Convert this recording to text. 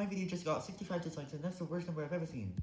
My video just got 65 dislikes and that's the worst number I've ever seen.